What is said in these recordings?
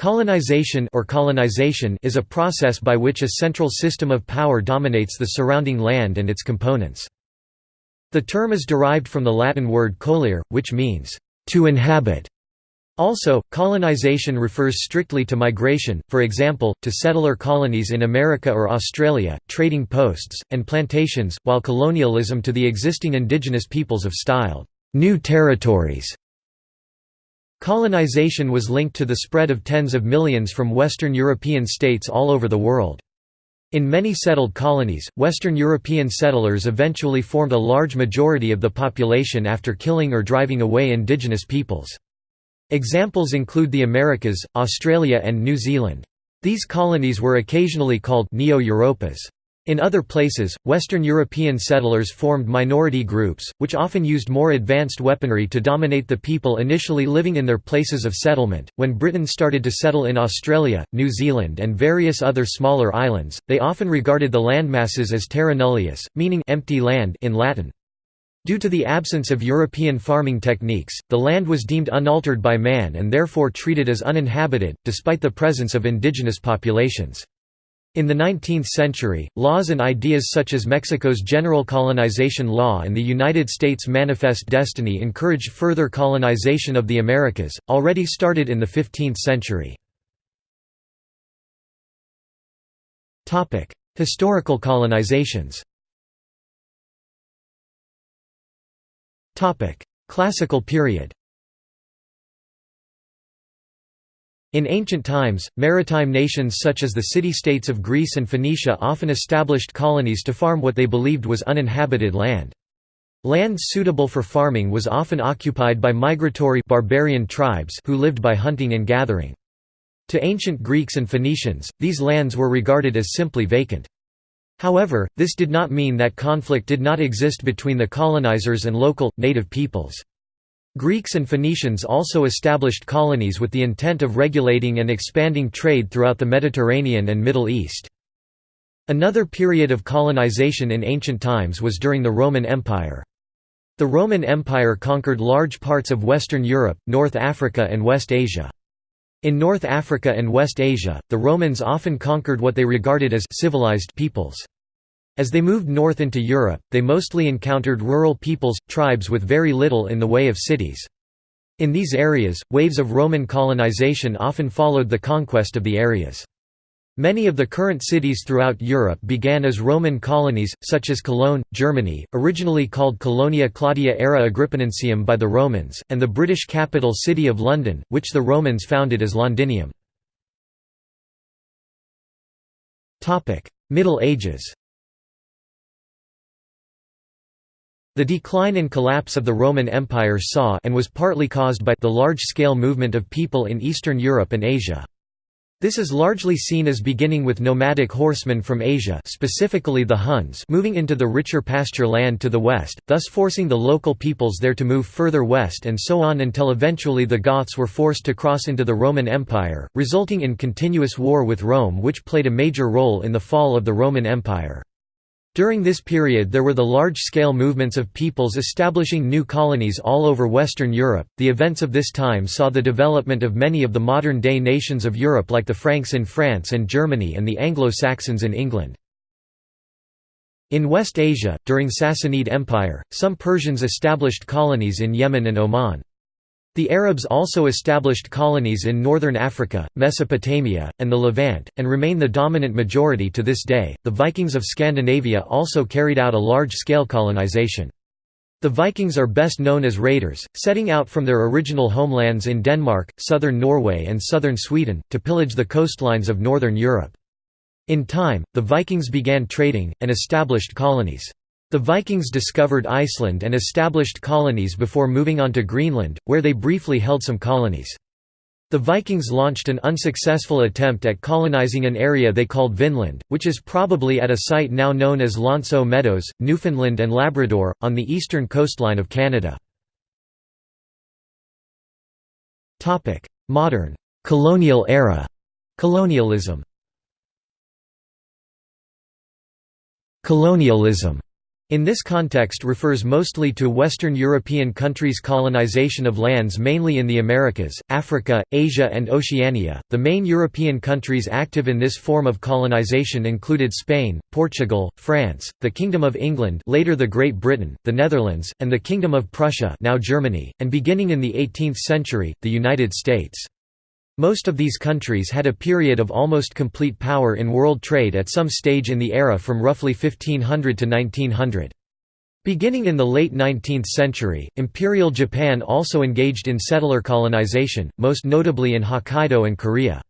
Colonization or colonization is a process by which a central system of power dominates the surrounding land and its components. The term is derived from the Latin word colere, which means, to inhabit. Also, colonization refers strictly to migration, for example, to settler colonies in America or Australia, trading posts, and plantations, while colonialism to the existing indigenous peoples of styled new territories. Colonization was linked to the spread of tens of millions from Western European states all over the world. In many settled colonies, Western European settlers eventually formed a large majority of the population after killing or driving away indigenous peoples. Examples include the Americas, Australia and New Zealand. These colonies were occasionally called Neo-Europas. In other places, Western European settlers formed minority groups, which often used more advanced weaponry to dominate the people initially living in their places of settlement. When Britain started to settle in Australia, New Zealand, and various other smaller islands, they often regarded the landmasses as terra nullius, meaning empty land in Latin. Due to the absence of European farming techniques, the land was deemed unaltered by man and therefore treated as uninhabited, despite the presence of indigenous populations. In the 19th century, laws and ideas such as Mexico's General Colonization Law and the United States Manifest Destiny encouraged further colonization of the Americas, already started in the 15th century. Historical colonizations Classical period In ancient times, maritime nations such as the city-states of Greece and Phoenicia often established colonies to farm what they believed was uninhabited land. Land suitable for farming was often occupied by migratory barbarian tribes who lived by hunting and gathering. To ancient Greeks and Phoenicians, these lands were regarded as simply vacant. However, this did not mean that conflict did not exist between the colonizers and local, native peoples. Greeks and Phoenicians also established colonies with the intent of regulating and expanding trade throughout the Mediterranean and Middle East. Another period of colonization in ancient times was during the Roman Empire. The Roman Empire conquered large parts of Western Europe, North Africa and West Asia. In North Africa and West Asia, the Romans often conquered what they regarded as civilized peoples. As they moved north into Europe, they mostly encountered rural peoples, tribes with very little in the way of cities. In these areas, waves of Roman colonization often followed the conquest of the areas. Many of the current cities throughout Europe began as Roman colonies, such as Cologne, Germany, originally called Colonia Claudia Ara Agrippinensium by the Romans, and the British capital city of London, which the Romans founded as Londinium. Middle Ages The decline and collapse of the Roman Empire saw and was partly caused by the large-scale movement of people in Eastern Europe and Asia. This is largely seen as beginning with nomadic horsemen from Asia specifically the Huns moving into the richer pasture land to the west, thus forcing the local peoples there to move further west and so on until eventually the Goths were forced to cross into the Roman Empire, resulting in continuous war with Rome which played a major role in the fall of the Roman Empire. During this period there were the large-scale movements of peoples establishing new colonies all over Western Europe. The events of this time saw the development of many of the modern-day nations of Europe like the Franks in France and Germany and the Anglo-Saxons in England. In West Asia, during Sassanid Empire, some Persians established colonies in Yemen and Oman. The Arabs also established colonies in northern Africa, Mesopotamia, and the Levant, and remain the dominant majority to this day. The Vikings of Scandinavia also carried out a large scale colonization. The Vikings are best known as raiders, setting out from their original homelands in Denmark, southern Norway, and southern Sweden, to pillage the coastlines of northern Europe. In time, the Vikings began trading, and established colonies. The Vikings discovered Iceland and established colonies before moving on to Greenland, where they briefly held some colonies. The Vikings launched an unsuccessful attempt at colonizing an area they called Vinland, which is probably at a site now known as L'Anse aux Meadows, Newfoundland and Labrador, on the eastern coastline of Canada. Modern. Colonial era. Colonialism. Colonialism In this context refers mostly to Western European countries' colonization of lands mainly in the Americas, Africa, Asia and Oceania. The main European countries active in this form of colonization included Spain, Portugal, France, the Kingdom of England, later the Great Britain, the Netherlands, and the Kingdom of Prussia, now Germany, and beginning in the 18th century, the United States. Most of these countries had a period of almost complete power in world trade at some stage in the era from roughly 1500 to 1900. Beginning in the late 19th century, Imperial Japan also engaged in settler colonization, most notably in Hokkaido and Korea.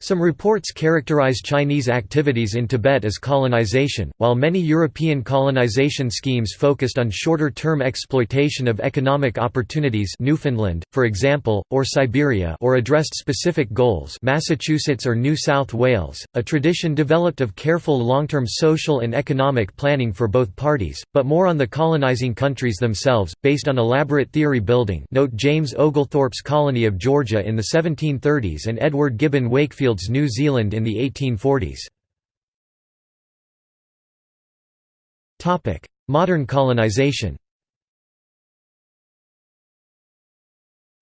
Some reports characterize Chinese activities in Tibet as colonization, while many European colonization schemes focused on shorter-term exploitation of economic opportunities Newfoundland, for example, or Siberia or addressed specific goals Massachusetts or New South Wales, a tradition developed of careful long-term social and economic planning for both parties, but more on the colonizing countries themselves, based on elaborate theory building note James Oglethorpe's colony of Georgia in the 1730s and Edward Gibbon Wakefield New Zealand in the 1840s. Modern colonization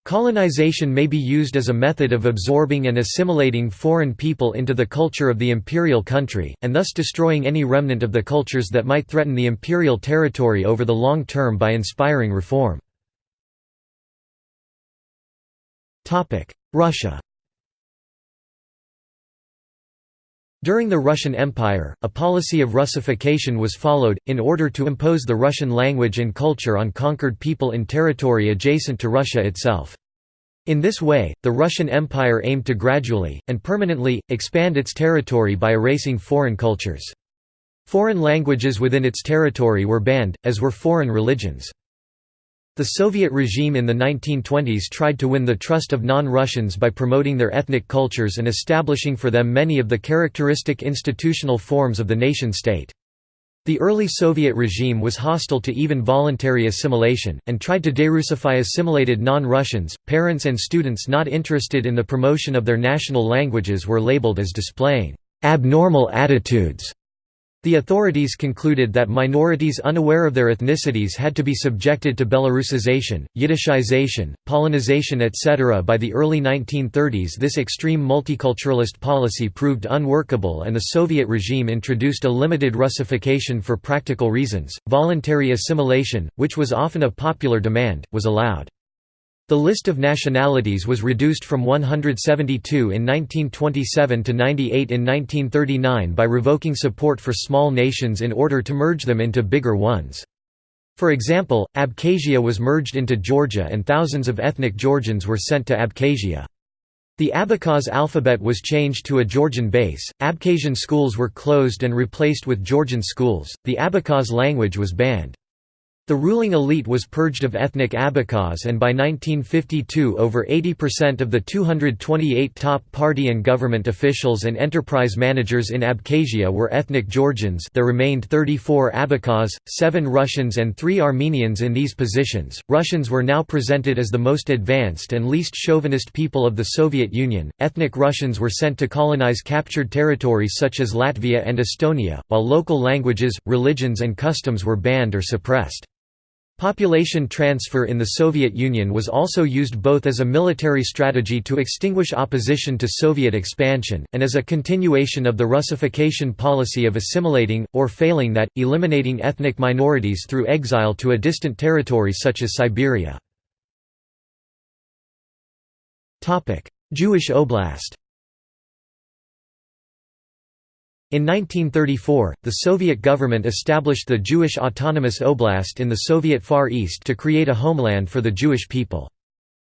Colonization may be used as a method of absorbing and assimilating foreign people into the culture of the imperial country, and thus destroying any remnant of the cultures that might threaten the imperial territory over the long term by inspiring reform. Russia During the Russian Empire, a policy of Russification was followed, in order to impose the Russian language and culture on conquered people in territory adjacent to Russia itself. In this way, the Russian Empire aimed to gradually, and permanently, expand its territory by erasing foreign cultures. Foreign languages within its territory were banned, as were foreign religions. The Soviet regime in the 1920s tried to win the trust of non-Russians by promoting their ethnic cultures and establishing for them many of the characteristic institutional forms of the nation-state. The early Soviet regime was hostile to even voluntary assimilation, and tried to derussify assimilated non-Russians. Parents and students not interested in the promotion of their national languages were labeled as displaying abnormal attitudes the authorities concluded that minorities unaware of their ethnicities had to be subjected to Belarusization, Yiddishization, Polonization etc. By the early 1930s this extreme multiculturalist policy proved unworkable and the Soviet regime introduced a limited Russification for practical reasons. Voluntary assimilation, which was often a popular demand, was allowed. The list of nationalities was reduced from 172 in 1927 to 98 in 1939 by revoking support for small nations in order to merge them into bigger ones. For example, Abkhazia was merged into Georgia and thousands of ethnic Georgians were sent to Abkhazia. The Abkhaz alphabet was changed to a Georgian base, Abkhazian schools were closed and replaced with Georgian schools, the Abkhaz language was banned. The ruling elite was purged of ethnic Abkhaz and by 1952 over 80% of the 228 top party and government officials and enterprise managers in Abkhazia were ethnic Georgians there remained 34 Abkhaz, 7 Russians and 3 Armenians in these positions. Russians were now presented as the most advanced and least chauvinist people of the Soviet Union. Ethnic Russians were sent to colonize captured territories such as Latvia and Estonia, while local languages, religions and customs were banned or suppressed. Population transfer in the Soviet Union was also used both as a military strategy to extinguish opposition to Soviet expansion, and as a continuation of the Russification policy of assimilating, or failing that, eliminating ethnic minorities through exile to a distant territory such as Siberia. Jewish Oblast in 1934, the Soviet government established the Jewish Autonomous Oblast in the Soviet Far East to create a homeland for the Jewish people.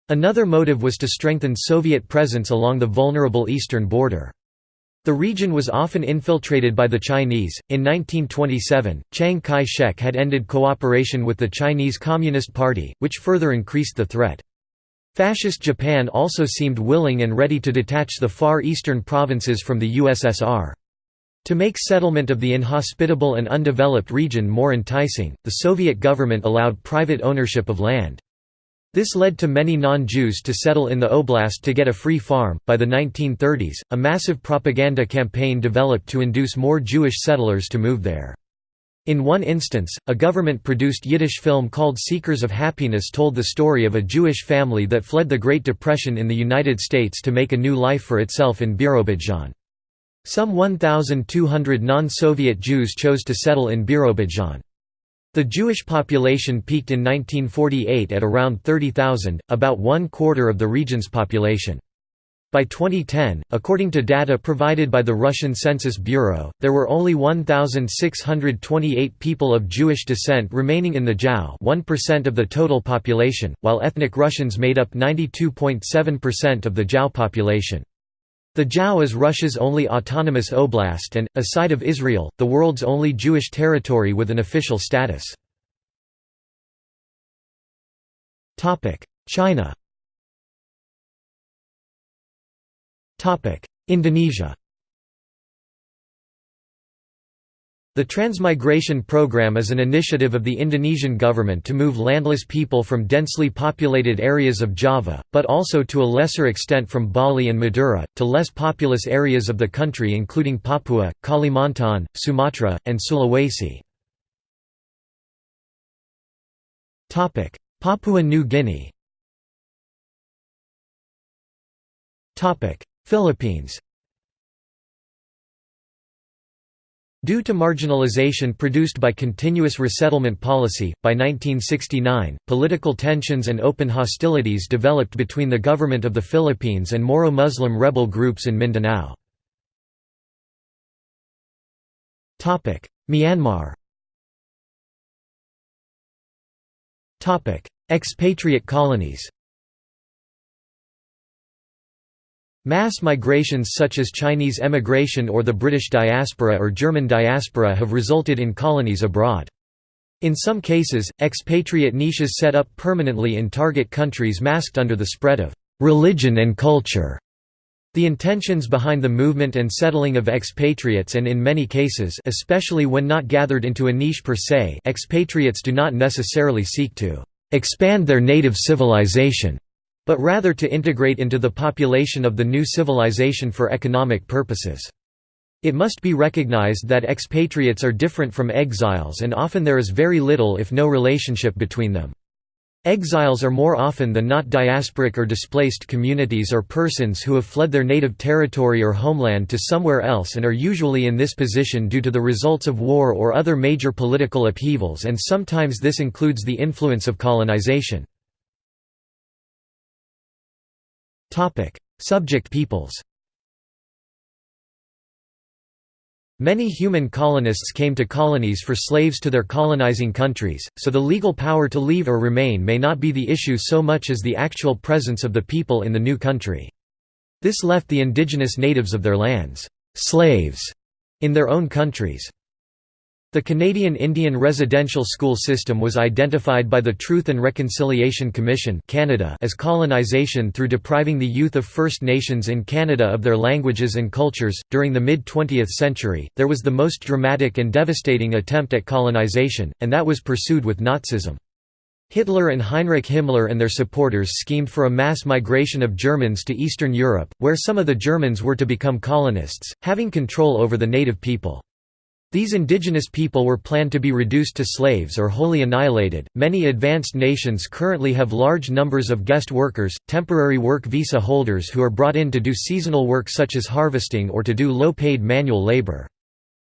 Another motive was to strengthen Soviet presence along the vulnerable eastern border. The region was often infiltrated by the Chinese. In 1927, Chiang Kai shek had ended cooperation with the Chinese Communist Party, which further increased the threat. Fascist Japan also seemed willing and ready to detach the far eastern provinces from the USSR. To make settlement of the inhospitable and undeveloped region more enticing, the Soviet government allowed private ownership of land. This led to many non-Jews to settle in the oblast to get a free farm. By the 1930s, a massive propaganda campaign developed to induce more Jewish settlers to move there. In one instance, a government-produced Yiddish film called Seekers of Happiness told the story of a Jewish family that fled the Great Depression in the United States to make a new life for itself in Birobidjan. Some 1,200 non-Soviet Jews chose to settle in Birobidjan. The Jewish population peaked in 1948 at around 30,000, about one quarter of the region's population. By 2010, according to data provided by the Russian Census Bureau, there were only 1,628 people of Jewish descent remaining in the JAO 1% of the total population, while ethnic Russians made up 92.7% of the JAO population. The JAO is Russia's only autonomous oblast and, aside of Israel, the world's only Jewish territory with an official status. China Indonesia The Transmigration Program is an initiative of the Indonesian government to move landless people from densely populated areas of Java, but also to a lesser extent from Bali and Madura, to less populous areas of the country including Papua, Kalimantan, Sumatra, and Sulawesi. Papua New Guinea Philippines Due to marginalization produced by continuous resettlement policy, by 1969, political tensions and open hostilities developed between the government of the Philippines and Moro-Muslim rebel groups in Mindanao. Myanmar. Expatriate colonies Mass migrations such as Chinese emigration or the British diaspora or German diaspora have resulted in colonies abroad. In some cases, expatriate niches set up permanently in target countries masked under the spread of «religion and culture». The intentions behind the movement and settling of expatriates and in many cases especially when not gathered into a niche per se expatriates do not necessarily seek to «expand their native civilization» but rather to integrate into the population of the new civilization for economic purposes. It must be recognized that expatriates are different from exiles and often there is very little if no relationship between them. Exiles are more often than not diasporic or displaced communities or persons who have fled their native territory or homeland to somewhere else and are usually in this position due to the results of war or other major political upheavals and sometimes this includes the influence of colonization. Subject peoples Many human colonists came to colonies for slaves to their colonizing countries, so the legal power to leave or remain may not be the issue so much as the actual presence of the people in the new country. This left the indigenous natives of their lands, slaves, in their own countries. The Canadian Indian residential school system was identified by the Truth and Reconciliation Commission Canada as colonization through depriving the youth of First Nations in Canada of their languages and cultures. During the mid 20th century, there was the most dramatic and devastating attempt at colonization, and that was pursued with Nazism. Hitler and Heinrich Himmler and their supporters schemed for a mass migration of Germans to Eastern Europe, where some of the Germans were to become colonists, having control over the native people. These indigenous people were planned to be reduced to slaves or wholly annihilated. Many advanced nations currently have large numbers of guest workers, temporary work visa holders who are brought in to do seasonal work such as harvesting or to do low-paid manual labor.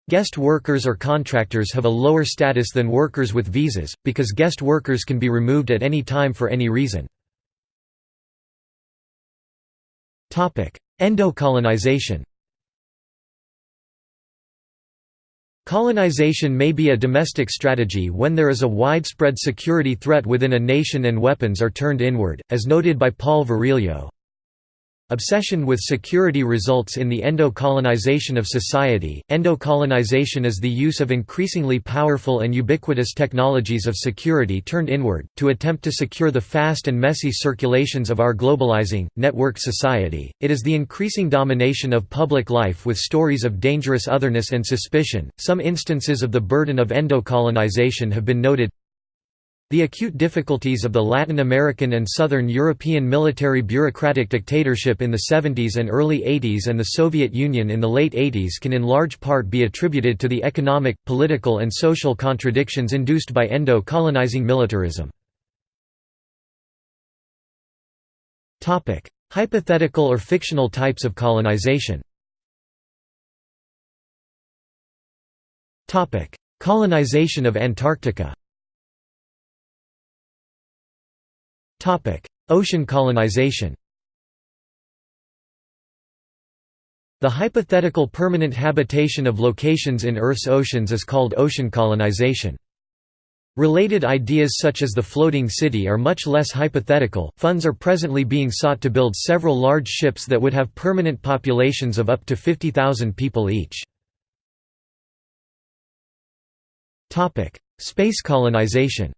Guest workers or contractors have a lower status than workers with visas, because guest workers can be removed at any time for any reason. Endocolonization Colonization may be a domestic strategy when there is a widespread security threat within a nation and weapons are turned inward, as noted by Paul Virilio. Obsession with security results in the endo-colonization of society. Endo-colonization is the use of increasingly powerful and ubiquitous technologies of security turned inward, to attempt to secure the fast and messy circulations of our globalizing, networked society. It is the increasing domination of public life with stories of dangerous otherness and suspicion. Some instances of the burden of endo-colonization have been noted The acute difficulties of the Latin American and Southern European military bureaucratic dictatorship in the 70s and early 80s and the Soviet Union in the late 80s can in large part be attributed to the economic, political and social contradictions induced by endo-colonizing militarism. Hypothetical or fictional types of colonization Colonization of Antarctica Ocean colonization The hypothetical permanent habitation of locations in Earth's oceans is called ocean colonization. Related ideas such as the floating city are much less hypothetical. Funds are presently being sought to build several large ships that would have permanent populations of up to 50,000 people each. Topic: Space colonization.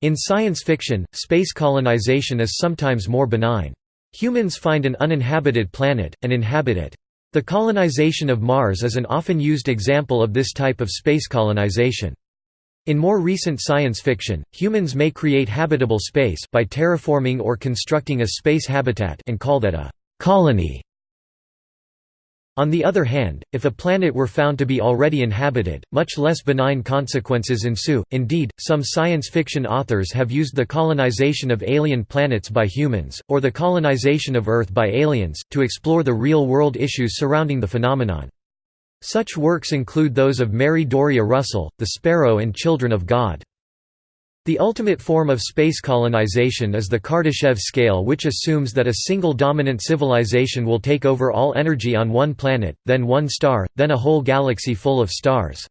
In science fiction, space colonization is sometimes more benign. Humans find an uninhabited planet, and inhabit it. The colonization of Mars is an often used example of this type of space colonization. In more recent science fiction, humans may create habitable space by terraforming or constructing a space habitat and call that a colony. On the other hand, if a planet were found to be already inhabited, much less benign consequences ensue. Indeed, some science fiction authors have used the colonization of alien planets by humans, or the colonization of Earth by aliens, to explore the real world issues surrounding the phenomenon. Such works include those of Mary Doria Russell, The Sparrow and Children of God. The ultimate form of space colonization is the Kardashev scale which assumes that a single dominant civilization will take over all energy on one planet, then one star, then a whole galaxy full of stars.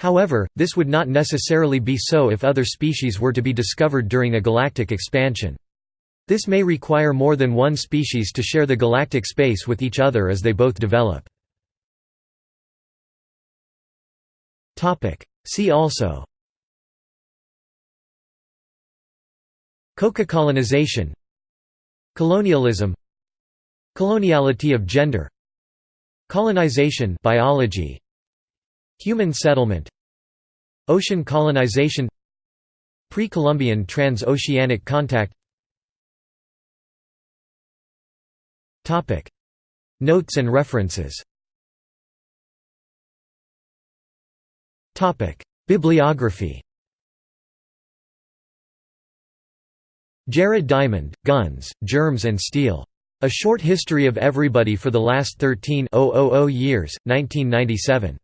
However, this would not necessarily be so if other species were to be discovered during a galactic expansion. This may require more than one species to share the galactic space with each other as they both develop. See also Coca-colonization Colonialism. Coloniality of gender. Colonization biology. Human settlement. Ocean colonization. Pre-Columbian transoceanic contact. Notes and references. Bibliography Jared Diamond, Guns, Germs and Steel. A Short History of Everybody for the Last 13 Years, 1997.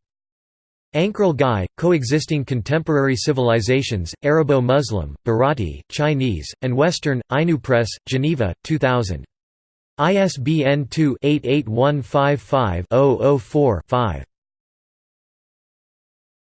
Ankerl Guy, Coexisting Contemporary Civilizations, Arabo-Muslim, Bharati, Chinese, and Western, Ainu Press, Geneva, 2000. ISBN 2-88155-004-5.